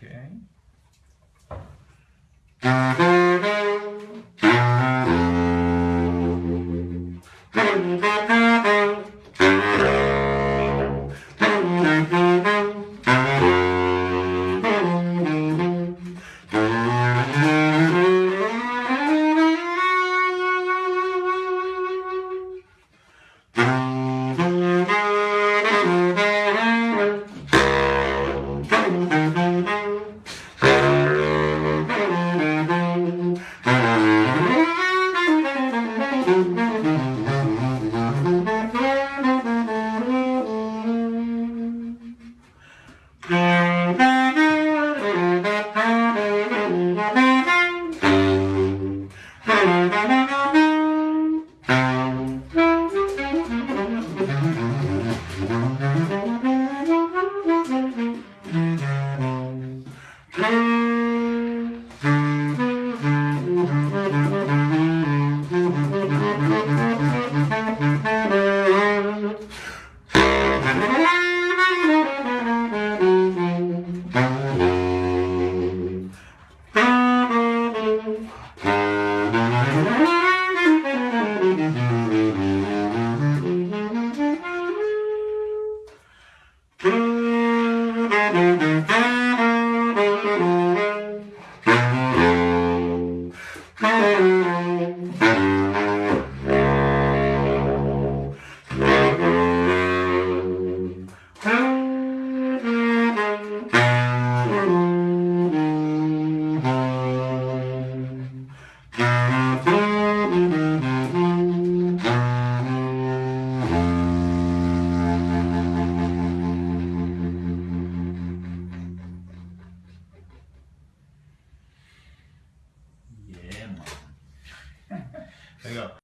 Okay. Man. There You go.